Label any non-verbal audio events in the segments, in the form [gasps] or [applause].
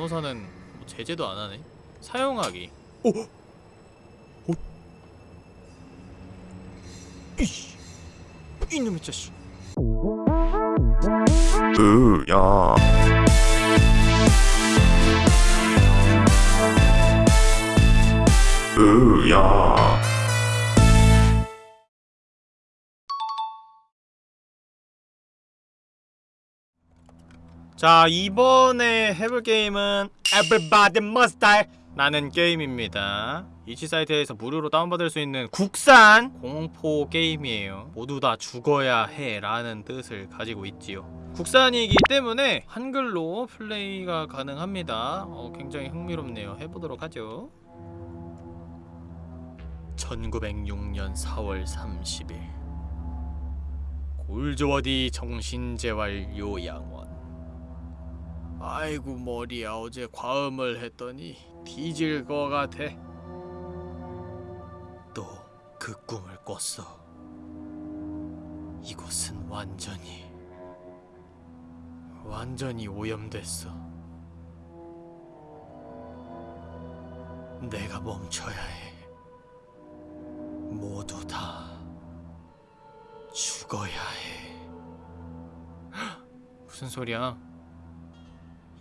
간호사는 뭐 제재도 안 하네. 사용하기. 이씨. 이놈의 자식. 으야 으야 자 이번에 해볼 게임은 Everybody Must Die 라는 게임입니다. 이치 사이트에서 무료로 다운받을 수 있는 국산 공포 게임이에요. 모두 다 죽어야 해 라는 뜻을 가지고 있지요. 국산이기 때문에 한글로 플레이가 가능합니다. 어, 굉장히 흥미롭네요. 해보도록 하죠. 1906년 4월 30일. 골조어디 정신재활 요양원 아이고 머리야 어제 과음을 했더니 뒤질 거 같아. 또 그 꿈을 꿨어. 이곳은 완전히 완전히 오염됐어. 내가 멈춰야 해. 모두 다 죽어야 해. 헉, 무슨 소리야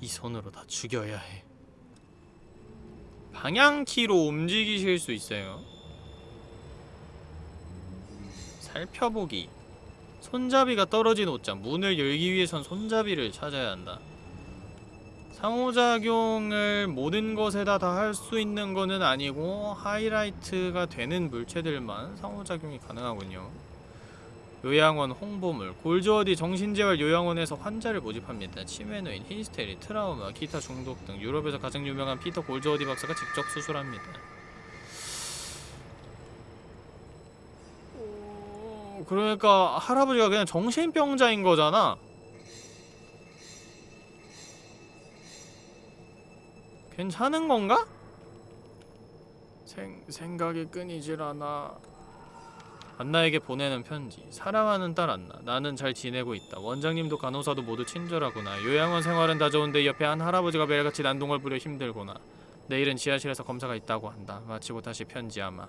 이 손으로 다 죽여야 해. 방향키로 움직이실 수 있어요. 살펴보기. 손잡이가 떨어진 옷장. 문을 열기 위해선 손잡이를 찾아야 한다. 상호작용을 모든 것에다 다 할 수 있는 거는 아니고 하이라이트가 되는 물체들만 상호작용이 가능하군요. 요양원 홍보물 골조어디 정신재활 요양원에서 환자를 모집합니다. 치매 노인, 히스테리, 트라우마, 기타 중독 등 유럽에서 가장 유명한 피터 골조어디 박사가 직접 수술합니다. 어, 그러니까 할아버지가 그냥 정신병자인 거잖아. 괜찮은 건가? 생, 생각이 끊이질 않아. 안나에게 보내는 편지 사랑하는 딸 안나 나는 잘 지내고 있다. 원장님도 간호사도 모두 친절하구나. 요양원 생활은 다 좋은데 옆에 한 할아버지가 매일같이 난동을 부려 힘들구나. 내일은 지하실에서 검사가 있다고 한다. 마치고 다시 편지 아마.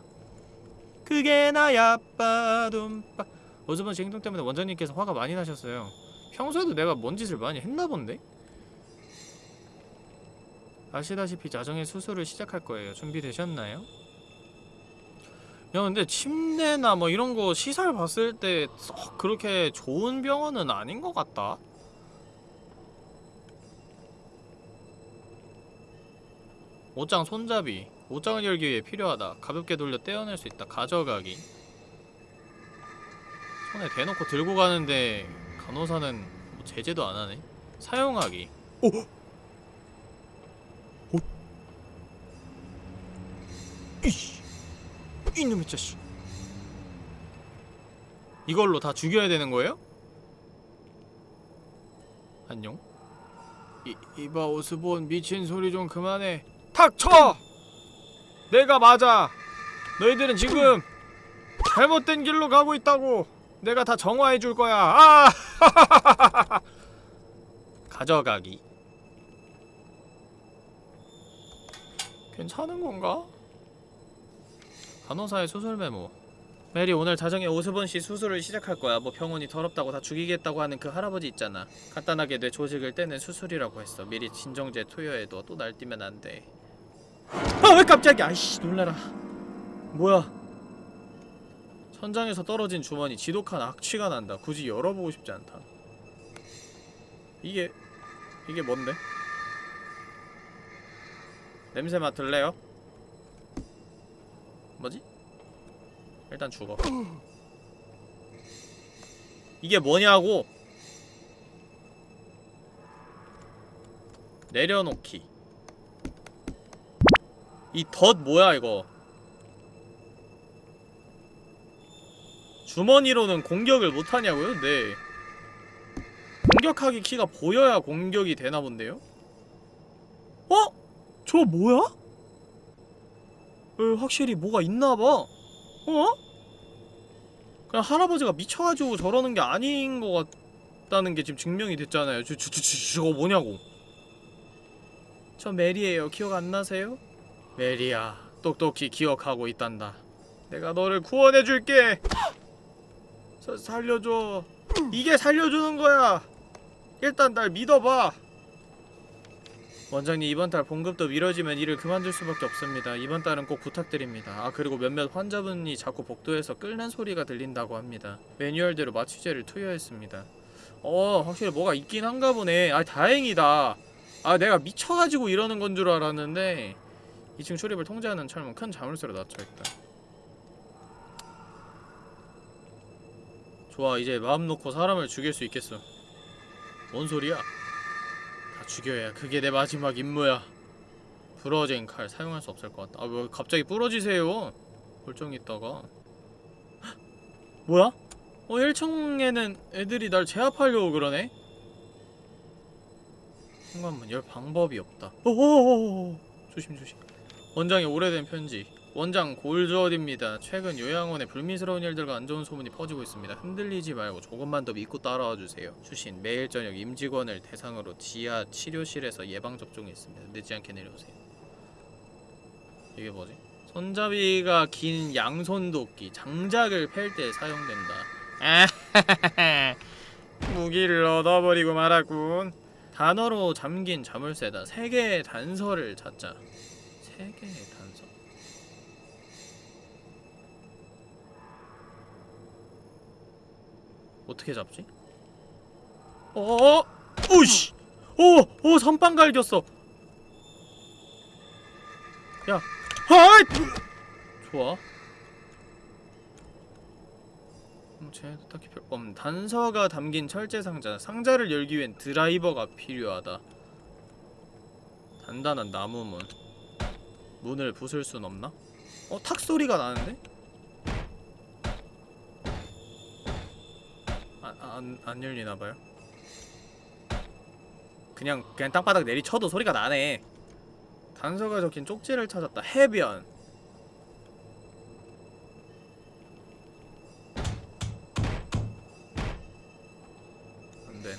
그게 나야 빠둠빠. 오즈번 씨 행동 때문에 원장님께서 화가 많이 나셨어요. 평소에도 내가 뭔 짓을 많이 했나 본데? 아시다시피 자정에 수술을 시작할 거예요. 준비되셨나요? 야 근데 침대나 뭐 이런 거 시설 봤을 때 썩 그렇게 좋은 병원은 아닌 것 같다. 옷장 손잡이 옷장을 열기 위해 필요하다. 가볍게 돌려 떼어낼 수 있다. 가져가기. 손에 대놓고 들고 가는데 간호사는 뭐 제재도 안 하네. 사용하기. 오! 오! 이씨 이놈의 자식 이걸로 다 죽여야 되는 거예요? 안녕 이, 이봐 오스본 미친 소리 좀 그만해 닥쳐! 내가 맞아 너희들은 지금 잘못된 길로 가고 있다고 내가 다 정화해 줄 거야 아! [laughs] 가져가기 괜찮은 건가? 간호사의 수술 메모. 메리 오늘 자정에 오스본 씨 수술을 시작할 거야. 뭐 병원이 더럽다고 다 죽이겠다고 하는 그 할아버지 있잖아. 간단하게 뇌 조직을 떼는 수술이라고 했어. 미리 진정제 투여해둬 또 날뛰면 안돼. 아 왜 깜짝이야? 아이씨 놀라라. 뭐야? 천장에서 떨어진 주머니 지독한 악취가 난다. 굳이 열어보고 싶지 않다. 이게 이게 뭔데? 냄새 맡을래요? 뭐지? 일단 죽어 이게 뭐냐고 내려놓기 이덧 뭐야 이거 주머니로는 공격을 못하냐고요? 네 공격하기 키가 보여야 공격이 되나 본데요? 어? 저 뭐야? 어, 확실히 뭐가 있나봐 어? 그냥 할아버지가 미쳐가지고 저러는 게 아닌 것 같다는 게 지금 증명이 됐잖아요 저, 저, 저, 저, 저거 뭐냐고 저 메리예요. 기억 안 나세요? 메리야, 똑똑히 기억하고 있단다. 내가 너를 구원해 줄게. 저 살려줘. 이게 살려주는 거야. 일단 날 믿어봐. 원장님 이번 달 봉급도 미뤄지면 일을 그만둘 수밖에 없습니다. 이번 달은 꼭 부탁드립니다. 아 그리고 몇몇 환자분이 자꾸 복도에서 끓는 소리가 들린다고 합니다. 매뉴얼대로 마취제를 투여했습니다. 어 확실히 뭐가 있긴 한가 보네. 아 다행이다. 아 내가 미쳐가지고 이러는 건 줄 알았는데 2층 출입을 통제하는 철문 큰 자물쇠로 닫혀있다. 좋아 이제 마음 놓고 사람을 죽일 수 있겠어. 뭔 소리야? 다 죽여야 그게 내 마지막 임무야. 부러진 칼 사용할 수 없을 것 같다. 아왜 갑자기 부러지세요? 멀쩡히 있다가 헉! 뭐야? 어 1층에는 애들이 날 제압하려고 그러네? 현관문 열 방법이 없다. 오오오오 조심 조심. 원장의 오래된 편지. 원장 골즈어디입니다. 최근 요양원에 불미스러운 일들과 안 좋은 소문이 퍼지고 있습니다. 흔들리지 말고 조금만 더 믿고 따라와 주세요. 추신 매일 저녁 임직원을 대상으로 지하 치료실에서 예방 접종이 있습니다. 늦지 않게 내려오세요. 이게 뭐지? 손잡이가 긴 양손 도끼 장작을 팰 때 사용된다. 아, [laughs] 무기를 얻어버리고 말았군. 단어로 잠긴 자물쇠다. 세 개의 단서를 찾자. 세 개의 단서. 어떻게 잡지? 어? 오씨! 오! 오! 선빵 갈겼어. 야. 하이! 좋아. 음, 쟤도 딱히 별... 음, 단서가 담긴 철제 상자. 상자를 열기 위엔 드라이버가 필요하다. 단단한 나무 문. 문을 부술 순 없나? 어? 탁 소리가 나는데? 아, 안, 안 열리나봐요 그냥 그냥 땅바닥 내리쳐도 소리가 나네 단서가 적힌 쪽지를 찾았다 해변 안되네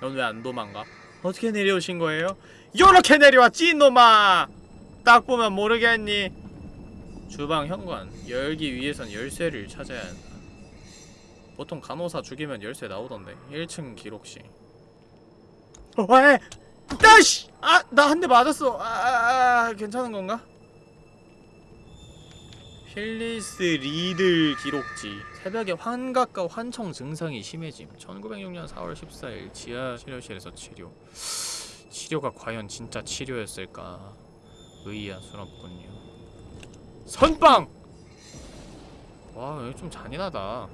넌 왜 안 도망가? 어떻게 내려오신 거예요? 요렇게 내려왔지 이놈아! 딱 보면 모르겠니? 주방 현관 열기 위해선 열쇠를 찾아야 한다 보통 간호사 죽이면 열쇠 나오던데 1층 기록실 어, 왜? 따씨! 아! 나 한 대 맞았어 아, 아, 아 괜찮은 건가? 필리스 리들 기록지 새벽에 환각과 환청 증상이 심해짐 1906년 4월 14일 지하 치료실에서 치료 치료가 과연 진짜 치료였을까 의아스럽군요 선빵! 와 여기 좀 잔인하다.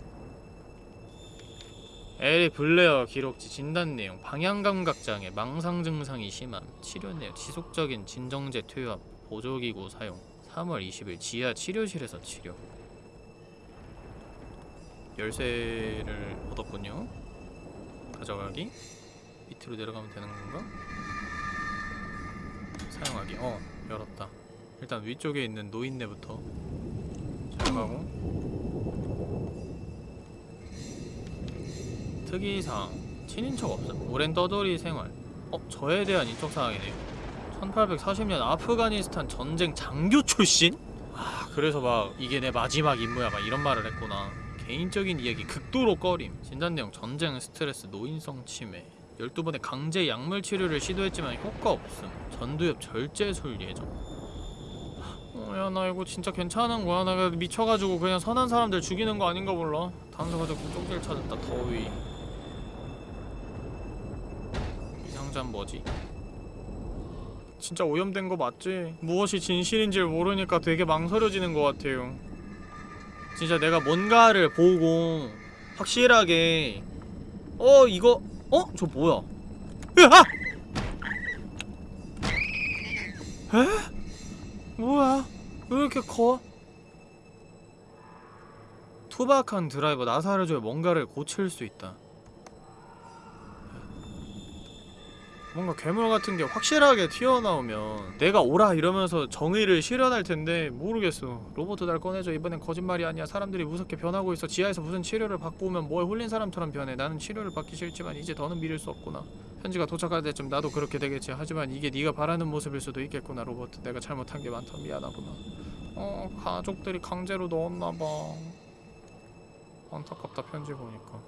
에리 블레어 기록지 진단 내용. 방향감각 장애 망상 증상이 심함. 치료 내용 지속적인 진정제 투여 보조기구 사용. 3월 20일 지하 치료실에서 치료. 열쇠를 얻었군요. 가져가기. 밑으로 내려가면 되는 건가? 사용하기. 어 열었다 일단 위쪽에 있는 노인네부터 사용하고. 특이사항. 친인척 없음. 오랜 떠돌이 생활. 어? 저에 대한 인적 사항이네요. 1840년 아프가니스탄 전쟁 장교 출신? 아 그래서 막 이게 내 마지막 임무야 막 이런 말을 했구나. 개인적인 이야기 극도로 꺼림. 진단 내용 전쟁 스트레스 노인성 치매. 12번의 강제 약물 치료를 시도했지만 효과 없음. 전두엽 절제술 예정 어 야 나 이거 진짜 괜찮은 거야 나 미쳐가지고 그냥 선한 사람들 죽이는 거 아닌가 몰라 단서가 적힌 쪽지를 찾았다 더위 이 상자는 뭐지? 진짜 오염된 거 맞지? 무엇이 진실인지를 모르니까 되게 망설여지는 것 같아요 진짜 내가 뭔가를 보고 확실하게 어 이거 어? 저 뭐야 으아! 에? 뭐야? 왜 이렇게 커? 투박한 드라이버 나사를 줘야 뭔가를 고칠 수 있다. 뭔가 괴물 같은 게 확실하게 튀어나오면 내가 오라 이러면서 정의를 실현할 텐데 모르겠어. 로버트 날 꺼내줘. 이번엔 거짓말이 아니야. 사람들이 무섭게 변하고 있어. 지하에서 무슨 치료를 받고 오면 뭐에 홀린 사람처럼 변해. 나는 치료를 받기 싫지만 이제 더는 믿을 수 없구나 편지가 도착할 때쯤 나도 그렇게 되겠지 하지만 이게 네가 바라는 모습일 수도 있겠구나 로버트 내가 잘못한 게 많다 미안하구나 어 가족들이 강제로 넣었나봐 안타깝다 편지 보니까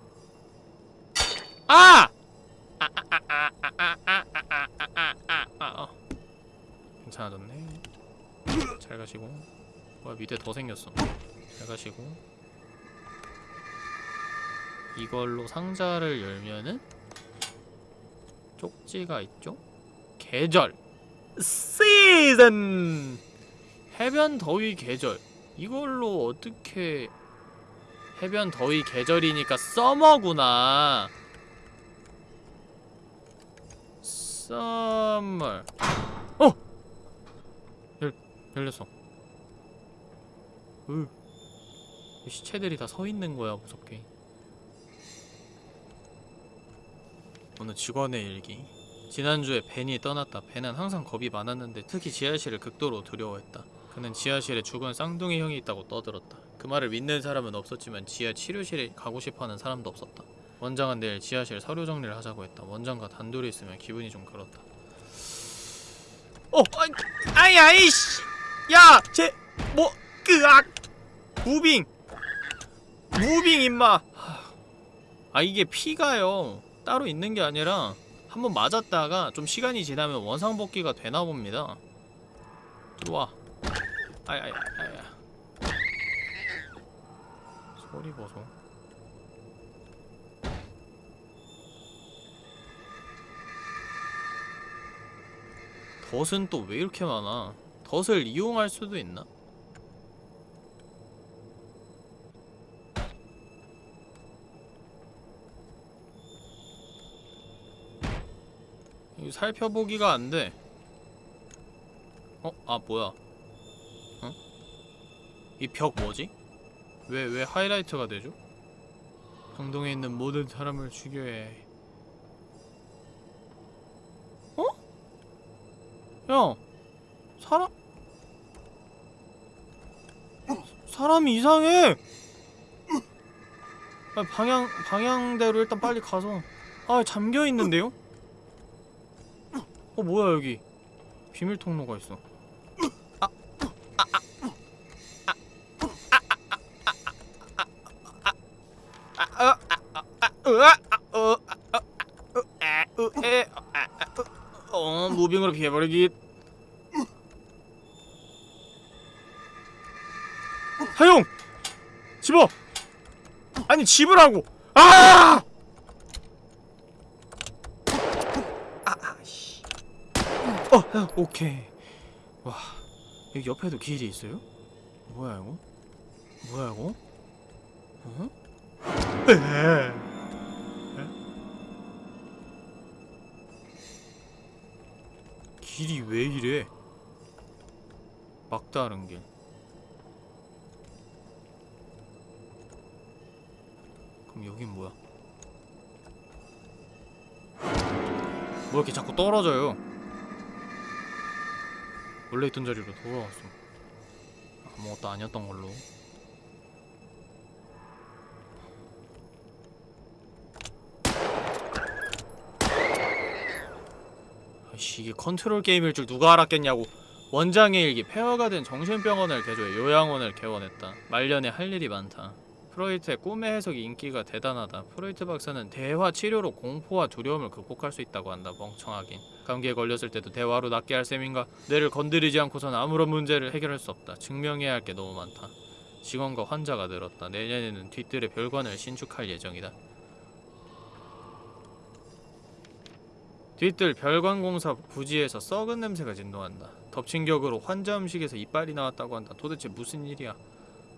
아! 아아아아아아아아아아아 괜찮아졌네 잘 가시고 뭐야 밑에 더 생겼어 잘 가시고 이걸로 상자를 열면은 쪽지가 있죠? 계절. 시즌! 해변 더위 계절. 이걸로 어떻게 해변 더위 계절이니까 서머구나. 썸머. 어! 열, 열렸어. 으. 시체들이 다 서 있는 거야 무섭게 어느 직원의 일기 지난주에 벤이 떠났다 벤은 항상 겁이 많았는데 특히 지하실을 극도로 두려워했다 그는 지하실에 죽은 쌍둥이 형이 있다고 떠들었다 그 말을 믿는 사람은 없었지만 지하 치료실에 가고 싶어하는 사람도 없었다 원장은 내일 지하실 서류 정리를 하자고 했다 원장과 단둘이 있으면 기분이 좀 그렇다 어! 아이, 아이 아이씨 야! 쟤 뭐, 끄악! Moving! Moving 임마! 아 이게 피가요 따로 있는 게 아니라 한번 맞았다가 좀 시간이 지나면 원상복귀가 되나 봅니다. 들어와. 아야야야야 소리 보소 덫은 또 왜 이렇게 많아? 덫을 이용할 수도 있나? 살펴보기가 안 돼. 어? 아 뭐야? 어? 이 벽 뭐지? 왜 왜 하이라이트가 되죠? 강동에 있는 모든 사람을 죽여야 해. 어? 야, 사람 사람이 이상해. 아, 방향 방향대로 일단 빨리 가서 아 잠겨 있는데요? 어 뭐야 여기 비밀 통로가 있어 어 무빙으로 피해버리기 하용! 집어! 아니 집으라고! 아! 어, 어, 오케이. 와, 여기 옆에도 길이 있어요? 뭐야 이거? 뭐야 이거? 어? 에? 길이 왜 이래? 막다른 길. 그럼 여긴 뭐야? 뭐 이렇게 자꾸 떨어져요? 원래 있던 자리로 돌아왔어. 아무것도 아니었던 걸로. 아이씨 이게 컨트롤 게임일 줄 누가 알았겠냐고. 원장의 일기 폐허가 된 정신병원을 개조해 요양원을 개원했다. 말년에 할 일이 많다. 프로이트의 꿈의 해석이 인기가 대단하다. 프로이트 박사는 대화 치료로 공포와 두려움을 극복할 수 있다고 한다. 멍청하긴. 감기에 걸렸을 때도 대화로 낫게 할 셈인가? 뇌를 건드리지 않고선 아무런 문제를 해결할 수 없다. 증명해야 할 게 너무 많다. 직원과 환자가 늘었다. 내년에는 뒤뜰에 별관을 신축할 예정이다. 뒤뜰 별관공사 부지에서 썩은 냄새가 진동한다. 덮친 격으로 환자 음식에서 이빨이 나왔다고 한다. 도대체 무슨 일이야?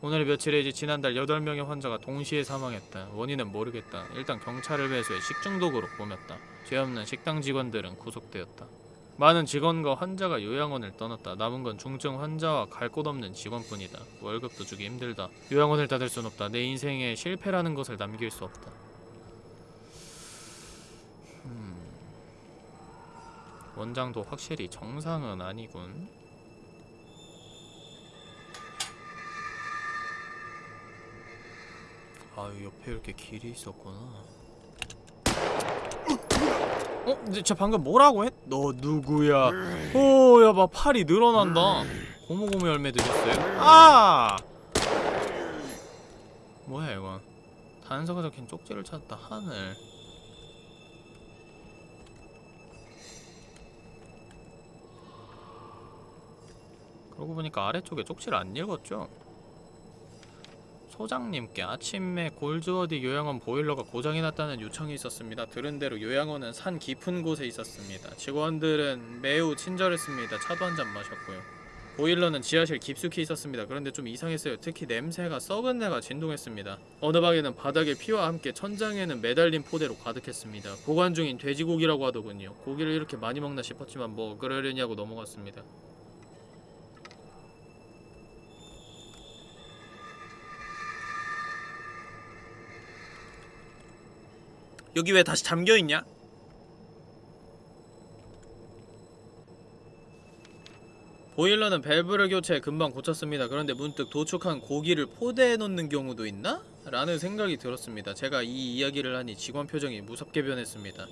오늘 며칠이지 지난달 8명의 환자가 동시에 사망했다. 원인은 모르겠다. 일단 경찰을 배수해 식중독으로 봄였다. 죄 없는 식당 직원들은 구속되었다. 많은 직원과 환자가 요양원을 떠났다. 남은 건 중증 환자와 갈 곳 없는 직원뿐이다. 월급도 주기 힘들다. 요양원을 닫을 순 없다. 내 인생에 실패라는 것을 남길 수 없다. 음... 원장도 확실히 정상은 아니군. 아 옆에 이렇게 길이 있었구나 어? 근데 저 방금 뭐라고 했? 너 누구야? 오, 야, 막 팔이 늘어난다. 고무고무 열매 드셨어요? 아! 뭐야 이건? 단서가 적힌 쪽지를 찾았다. 하늘. 그러고 보니까 아래쪽에 쪽지를 안 읽었죠? 소장님께 아침에 골즈워디 요양원 보일러가 고장이 났다는 요청이 있었습니다. 들은 대로 요양원은 산 깊은 곳에 있었습니다. 직원들은 매우 친절했습니다. 차도 한 잔 마셨고요. 보일러는 지하실 깊숙이 있었습니다. 그런데 좀 이상했어요. 특히 냄새가 썩은 내가 진동했습니다. 어느 방에는 바닥에 피와 함께 천장에는 매달린 포대로 가득했습니다. 보관 중인 돼지고기라고 하더군요. 고기를 이렇게 많이 먹나 싶었지만 뭐 그러려냐고 넘어갔습니다. 여기 왜 다시 잠겨 있냐? 보일러는 밸브를 교체 금방 고쳤습니다. 그런데 문득 도축한 고기를 포대에 넣는 경우도 있나? 라는 생각이 들었습니다. 제가 이 이야기를 하니 직원 표정이 무섭게 변했습니다.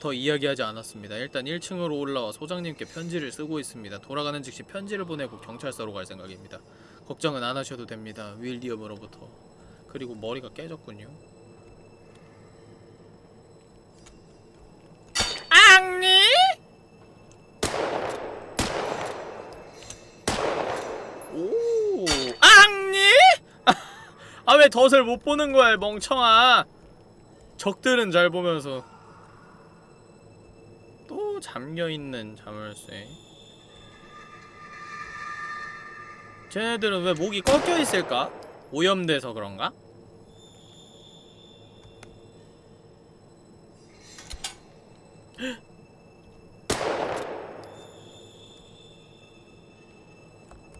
더 이야기하지 않았습니다. 일단 1층으로 올라와 소장님께 편지를 쓰고 있습니다. 돌아가는 즉시 편지를 보내고 경찰서로 갈 생각입니다. 걱정은 안 하셔도 됩니다. 윌리엄으로부터. 그리고 머리가 깨졌군요. 앙니? 오, 앙니? 아 왜 덫을 못 보는 거야, 이 멍청아? 적들은 잘 보면서 또 잠겨 있는 자물쇠. 쟤네들은 왜 목이 꺾여 있을까? 오염돼서 그런가? [gasps]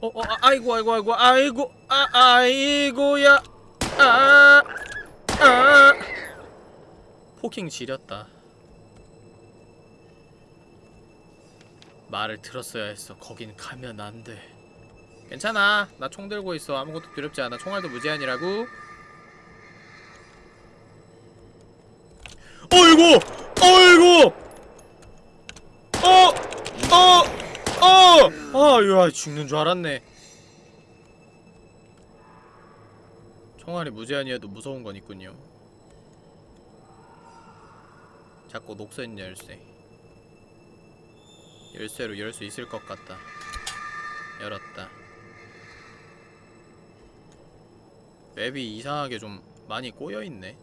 어, 어, 아, 아이고, 아이고, 아이고, 아이고, 아, 아이고야, 아, 아, 포킹 지렸다. 말을 들었어야 했어. 거긴 가면 안 돼. 괜찮아. 나 총 들고 있어. 아무것도 두렵지 않아. 총알도 무제한이라고. 어이구! 어이구! 어! 어! 어! 아, 야, 죽는 줄 알았네. 총알이 무제한이어도 무서운 건 있군요. 자꾸 녹색 열쇠. 열쇠로 열 수 있을 것 같다. 열었다. 맵이 이상하게 좀 많이 꼬여있네.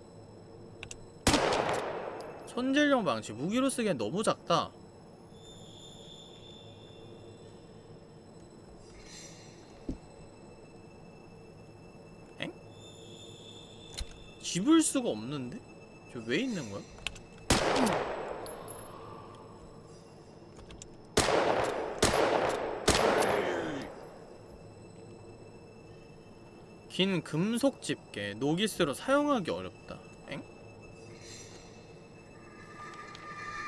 손질용 방치 무기로 쓰기엔 너무 작다. 집을 수가 없는데? 저 왜 있는 거야? 긴 금속 집게 노기스로 사용하기 어렵다. 엥?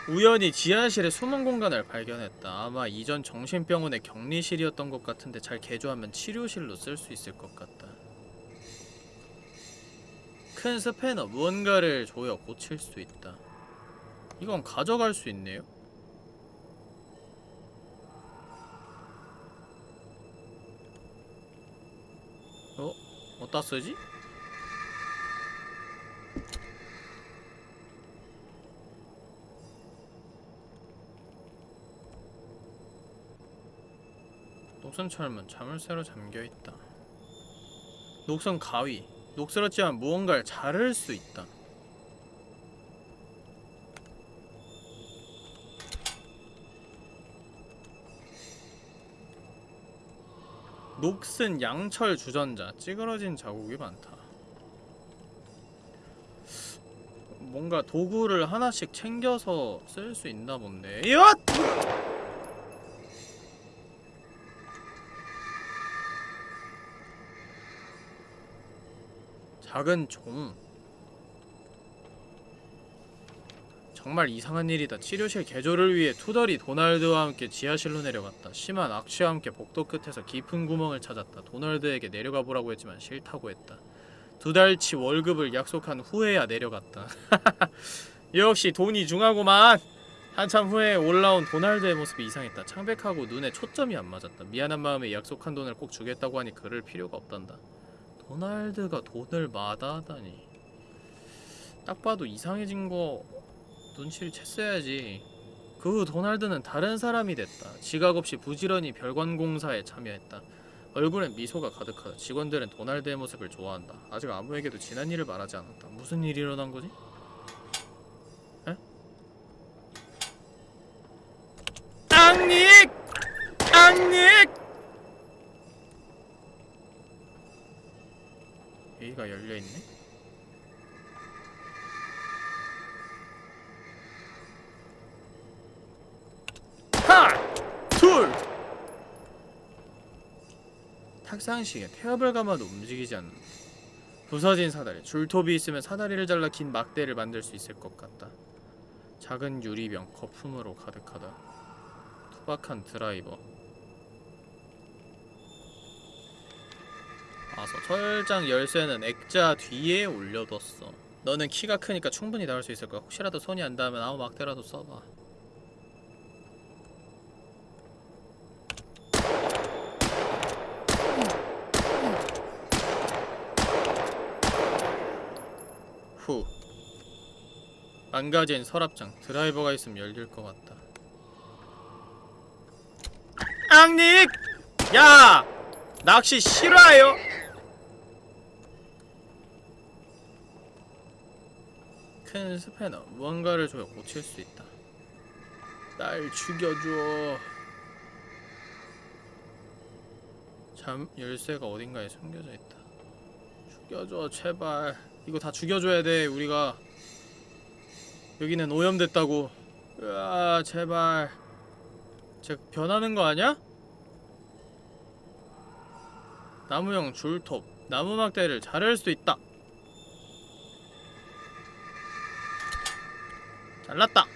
우연히 지하실에 숨은 공간을 발견했다. 아마 이전 정신병원의 격리실이었던 것 같은데 잘 개조하면 치료실로 쓸 수 있을 것 같다. 큰 스패너 무언가를 조여 고칠 수 있다. 이건 가져갈 수 있네요. 어? 어디다 쓰지? 녹슨 철문 자물쇠로 잠겨있다 녹슨 가위 녹슬었지만 무언가를 자를 수 있다. 녹슨 양철 주전자 찌그러진 자국이 많다. 뭔가 도구를 하나씩 챙겨서 쓸 수 있나 본데. 이엇! 작은 종 정말 이상한 일이다. 치료실 개조를 위해 투덜이 도날드와 함께 지하실로 내려갔다. 심한 악취와 함께 복도 끝에서 깊은 구멍을 찾았다. 도널드에게 내려가 보라고 했지만 싫다고 했다. 두 달치 월급을 약속한 후에야 내려갔다. [laughs] 역시 돈이 중하구만. 한참 후에 올라온 도날드의 모습이 이상했다. 창백하고 눈에 초점이 안 맞았다. 미안한 마음에 약속한 돈을 꼭 주겠다고 하니 그럴 필요가 없단다. 도날드가 돈을 마다하다니. 딱 봐도 이상해진 거 눈치를 챘어야지. 그 후 도날드는 다른 사람이 됐다. 지각 없이 부지런히 별관공사에 참여했다. 얼굴엔 미소가 가득하다. 직원들은 도날드의 모습을 좋아한다. 아직 아무에게도 지난 일을 말하지 않았다. 무슨 일이 일어난 거지? 에? 앙닉! 앙닉! 여기가 열려있네? 탁상시계 태엽을 감아도 움직이지 않는다. 부서진 사다리 줄톱이 있으면 사다리를 잘라 긴 막대를 만들 수 있을 것 같다. 작은 유리병 거품으로 가득하다. 투박한 드라이버. 아서 철장 열쇠는 액자 뒤에 올려뒀어. 너는 키가 크니까 충분히 나올 수 있을 거야. 혹시라도 손이 안 닿으면 아무 막대라도 써봐. 후. 망가진 서랍장 드라이버가 있으면 열릴 것 같다. 앙닉! 야! 낚시 싫어요? 큰 스패너 무언가를 줘야 고칠 수 있다. 날 죽여줘. 잠 열쇠가 어딘가에 숨겨져 있다. 죽여줘 제발. 이거 다 죽여줘야 돼 우리가. 여기는 오염됐다고. 으아 제발. 쟤 변하는 거 아니야? 나무형 줄톱 나무 막대를 자를 수 있다 잘랐다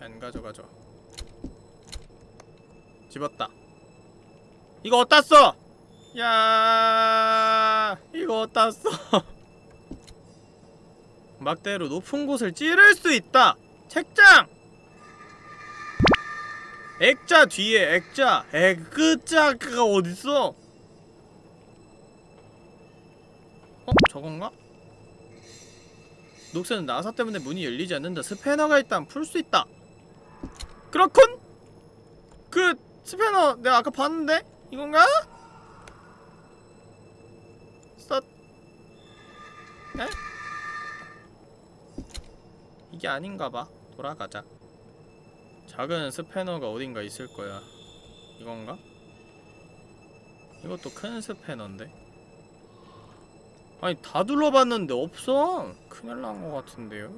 안 가져가죠 집었다 이거 어디다 써? 야 이거 어디다 써? [laughs] 막대로 높은 곳을 찌를 수 있다 책장 액자 뒤에 액자 액자가 어딨어? 어? 저건가? 녹색은 나사 때문에 문이 열리지 않는다 스패너가 있다면 풀수 있다 그렇군! 그 스패너 내가 아까 봤는데? 이건가? 써... 에? 이게 아닌가 봐 돌아가자 작은 스패너가 어딘가 있을 거야. 이건가? 이것도 큰 스패너인데? 아니 다 둘러봤는데 없어! 큰일 난 것 같은데요?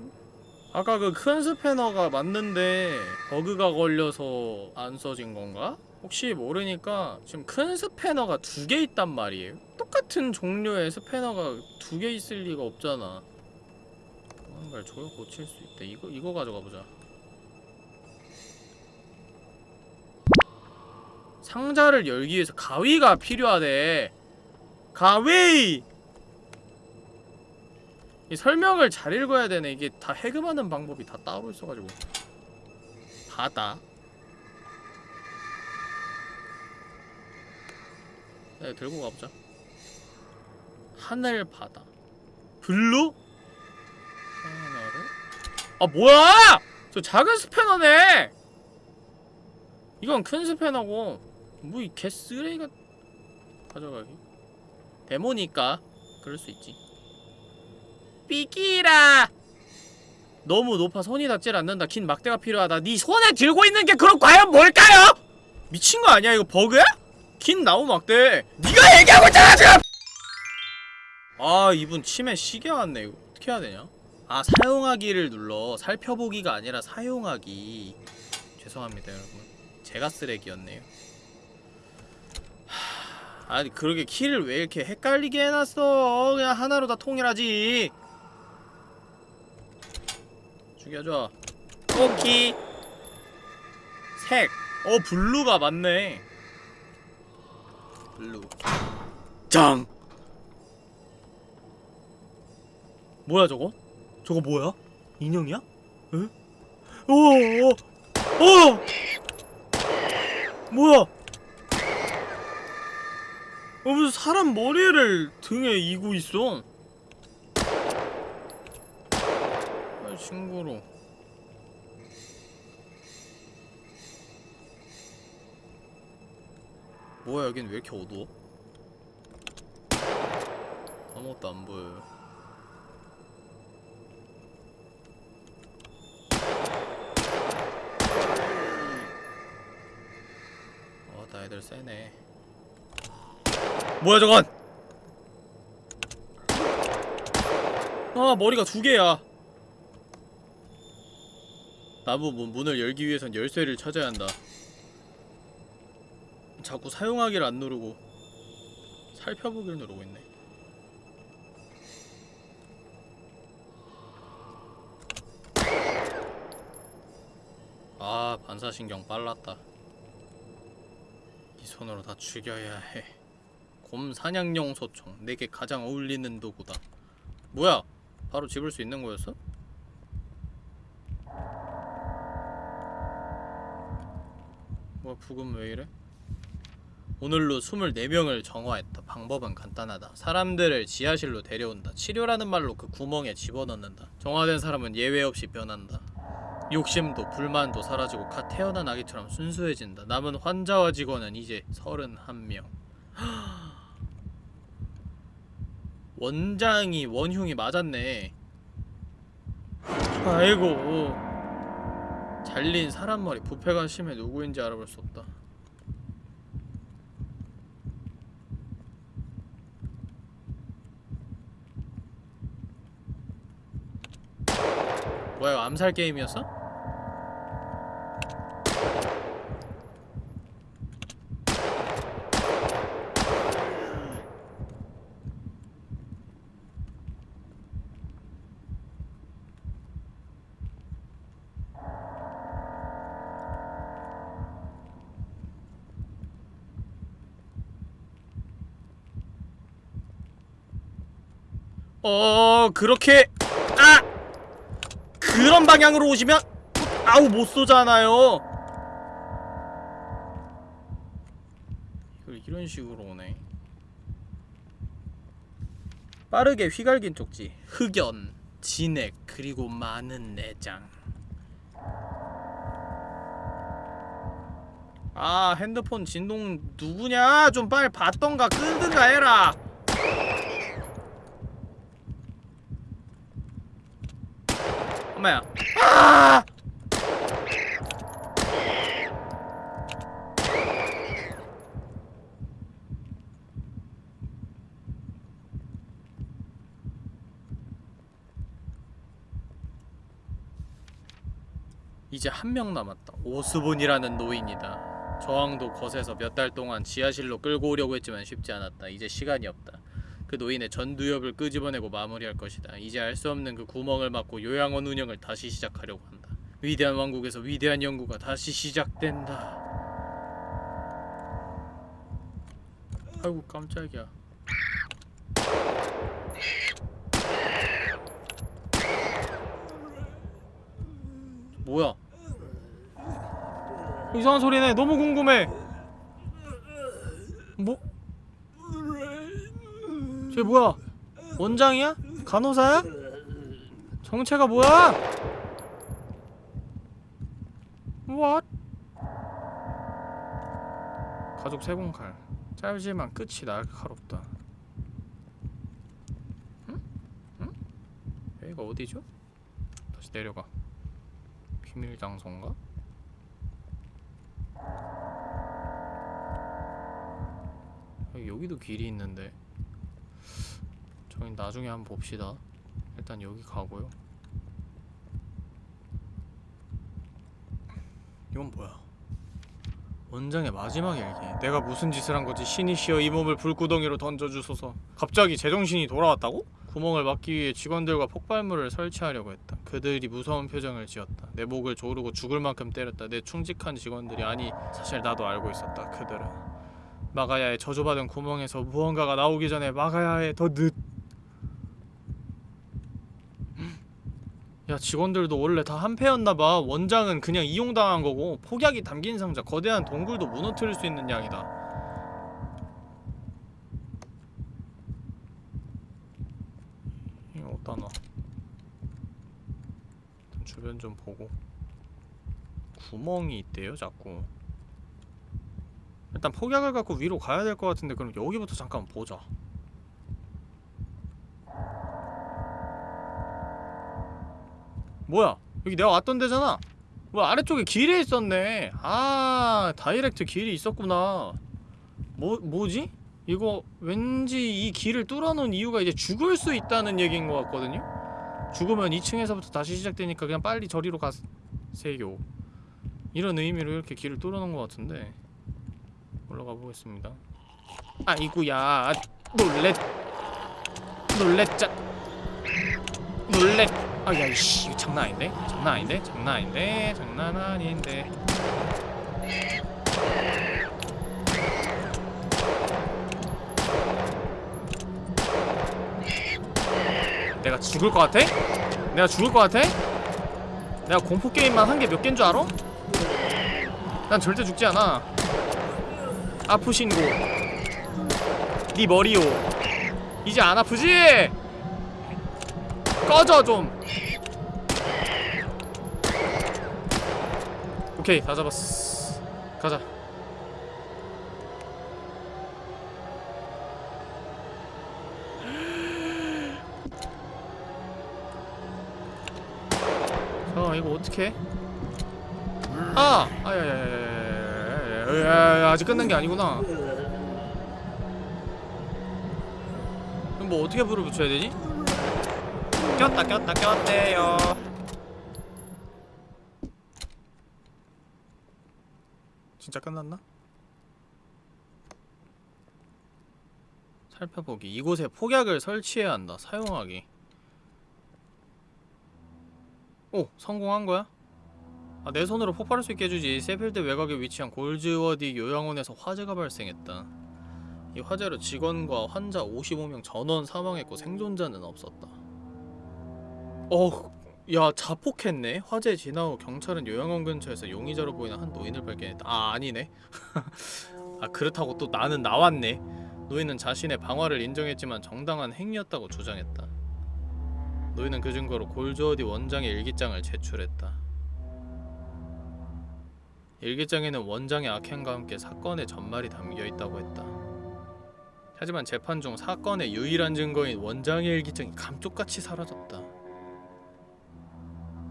아까 그 큰 스패너가 맞는데 버그가 걸려서 안 써진 건가? 혹시 모르니까 지금 큰 스패너가 두 개 있단 말이에요? 똑같은 종류의 스패너가 두 개 있을 리가 없잖아 뭔가를 조여 고칠 수 있대 이거, 이거 가져가 보자 상자를 열기 위해서 가위가 필요하대. 가위! 이 설명을 잘 읽어야 되네. 이게 다 해금하는 방법이 다 따로 있어가지고. 바다. 네, 들고 가보자. 하늘 바다. Blue? 아, 뭐야! 저 작은 스패너네! 이건 큰 스패너고 뭐 이 개쓰레기가 가져가기 데모니까 그럴 수 있지 삐끼라. 너무 높아. 손이 닿질 않는다. 긴 막대가 필요하다. 네 손에 들고 있는 게 그럼 과연 뭘까요? 미친 거 아니야 이거 버그야? 긴 나무 막대. 네가 얘기하고 있잖아 지금! 아 이분 치매 시계 왔네. 이거 어떻게 해야 되냐? 아 사용하기를 눌러. 살펴보기가 아니라 사용하기. 죄송합니다 여러분. 제가 쓰레기였네요. 하... 아니 그러게 키를 왜 이렇게 헷갈리게 해놨어? 그냥 하나로 다 통일하지 죽여줘 오키 색! 어 blue가 맞네 blue 짱! 뭐야 저거? 저거 뭐야? 인형이야? 에? 오, 오, 오! 뭐야? 어, 무슨 사람 머리를 등에 이고 있어? 아, 징그러. 뭐야 여긴 왜 이렇게 어두워? 아무것도 안 보여요. 어, 나 애들 세네. 뭐야 저건? 아 머리가 두 개야. 나무 문, 문을 열기 위해선 열쇠를 찾아야 한다. 자꾸 사용하기를 안 누르고 살펴보기를 누르고 있네. 아 반사신경 빨랐다. 이 손으로 다 죽여야 해. 곰 사냥용 소총 내게 가장 어울리는 도구다. 뭐야? 바로 집을 수 있는 거였어? 뭐야 부금 왜 이래? 오늘로 24명을 정화했다. 방법은 간단하다. 사람들을 지하실로 데려온다. 치료라는 말로 그 구멍에 집어넣는다. 정화된 사람은 예외 없이 변한다. 욕심도 불만도 사라지고 갓 태어난 아기처럼 순수해진다. 남은 환자와 직원은 이제 31명. [gasps] 원장이 원흉이 맞았네. 아이고. 잘린 사람 머리 부패가 심해 누구인지 알아볼 수 없다. 뭐야 암살 게임이었어? 어 그렇게 아 그런 방향으로 오시면 아우 못 쏘잖아요. 이걸 이런 식으로 오네. 빠르게 휘갈긴 쪽지, 흑연, 진액 그리고 많은 내장. 아 핸드폰 진동 누구냐? 좀 빨리 받던가 끄든가 해라. 엄마야. 아! 이제 한 명 남았다. 오스본이라는 노인이다. 저항도 거세서 몇 달 동안 지하실로 끌고 오려고 했지만 쉽지 않았다. 이제 시간이 없다. 그 노인의 전두엽을 끄집어내고 마무리할 것이다. 이제 알 수 없는 그 구멍을 막고 요양원 운영을 다시 시작하려고 한다. 위대한 왕국에서 위대한 연구가 다시 시작된다. 아이고 깜짝이야. 뭐야? 이상한 소리네. 너무 궁금해. 뭐? 쟤 뭐야? 원장이야? 간호사야? 정체가 뭐야? What? 가족 세공칼 짧지만 끝이 날카롭다 응? 응? 여기가 어디죠? 다시 내려가 비밀 장소인가? 여기, 여기도 길이 있는데 저희 나중에 한번 봅시다. 일단 여기 가고요. 이건 뭐야? 원장의 마지막 일기. 내가 무슨 짓을 한 거지? 신이시여 이 몸을 불구덩이로 던져주소서. 갑자기 제정신이 돌아왔다고? 구멍을 막기 위해 직원들과 폭발물을 설치하려고 했다. 그들이 무서운 표정을 지었다. 내 목을 조르고 죽을 만큼 때렸다. 내 충직한 직원들이 아니 사실 나도 알고 있었다. 그들은 해. 저주받은 구멍에서 무언가가 나오기 전에 해. 더 늦. 야 직원들도 원래 다 한패였나봐. 원장은 그냥 이용당한 거고 폭약이 담긴 상자 거대한 동굴도 무너뜨릴 수 있는 양이다. 이거 어디다 놔? 주변 좀 보고. 구멍이 있대요 자꾸. 일단 폭약을 갖고 위로 가야 될 것 같은데 그럼 여기부터 잠깐 보자 뭐야? 여기 내가 왔던 데잖아. 뭐 아래쪽에 길이 있었네. 아 다이렉트 길이 있었구나. 뭐, 뭐지? 이거 왠지 이 길을 뚫어놓은 이유가 이제 죽을 수 있다는 얘기인 것 같거든요? 죽으면 2층에서부터 다시 시작되니까 그냥 빨리 저리로 가세요. 이런 의미로 이렇게 길을 뚫어놓은 것 같은데. 올라가 보겠습니다. 아이구야. 아, 놀랬. 놀랬자. 놀랬 아야 이씨 이거 장난 아닌데? 장난 아닌데? 장난 아닌데? 장난 아닌데 내가 죽을 것 같아? 내가 죽을 것 같아? 내가 공포 게임만 한 게 몇 개인 줄 알아? 난 절대 죽지 않아. 아프신고. 네 머리요. 이제 안 아프지? 꺼져 좀. 오케이 다 잡았어. 가자. 자 이거 어떻게? 아! 아야야야야야야야야야야야 아직 끝난 게 아니구나 그럼 뭐 어떻게 불을 붙여야 되지? 꼈다 꼈다 꼈대요. 진짜 끝났나? 살펴보기. 이곳에 폭약을 설치해야 한다. 사용하기. 오 성공한 거야? 아, 내 손으로 폭발할 수 있게 해주지. 세필드 외곽에 위치한 골즈워디 요양원에서 화재가 발생했다. 이 화재로 직원과 환자 55명 전원 사망했고 생존자는 없었다 어... 야 자폭했네. 화재 진화 후 경찰은 요양원 근처에서 용의자로 보이는 한 노인을 발견했다. 아 아니네. [laughs] 아 그렇다고 또 나는 나왔네. 노인은 자신의 방화를 인정했지만 정당한 행위였다고 주장했다. 노인은 그 증거로 골즈워디 원장의 일기장을 제출했다. 일기장에는 원장의 악행과 함께 사건의 전말이 담겨있다고 했다. 하지만 재판 중 사건의 유일한 증거인 원장의 일기장이 감쪽같이 사라졌다.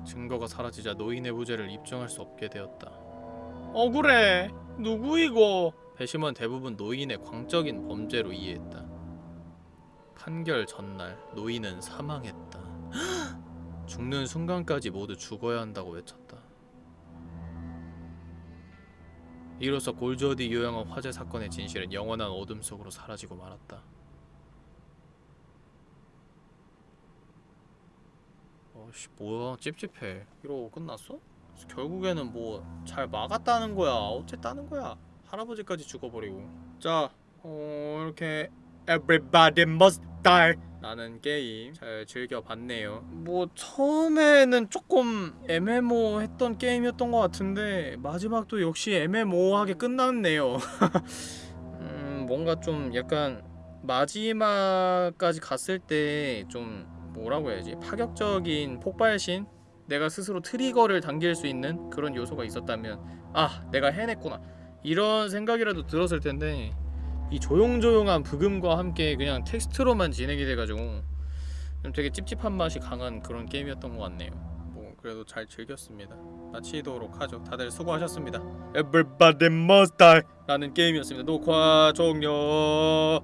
증거가 사라지자 노인의 무죄를 입증할 수 없게 되었다. 억울해. 누구 이거? 배심원 대부분 노인의 광적인 범죄로 이해했다. 판결 전날 노인은 사망했다. [gasps] 죽는 순간까지 모두 죽어야 한다고 외쳤다. 이로써 골조디 요양원 화재 사건의 진실은 영원한 어둠 속으로 사라지고 말았다. 어씨 뭐야 찝찝해. 이러고 끝났어? 결국에는 뭐 잘 막았다는 거야. 어쨌다는 거야. 할아버지까지 죽어버리고. 자, 어 이렇게 Everybody must die 라는 게임 잘 즐겨봤네요 뭐 처음에는 조금 애매모했던 게임이었던 것 같은데 마지막도 역시 애매모호하게 끝났네요 [laughs] 음 뭔가 좀 약간 마지막까지 갔을 때 좀 뭐라고 해야지? 파격적인 폭발신? 내가 스스로 트리거를 당길 수 있는 그런 요소가 있었다면 아 내가 해냈구나. 이런 생각이라도 들었을 텐데 이 조용조용한 브금과 함께 그냥 텍스트로만 진행이 돼가지고 좀 되게 찝찝한 맛이 강한 그런 게임이었던 것 같네요. 뭐 그래도 잘 즐겼습니다. 마치도록 하죠. 다들 수고하셨습니다. Everybody must die! 라는 게임이었습니다. 녹화 종료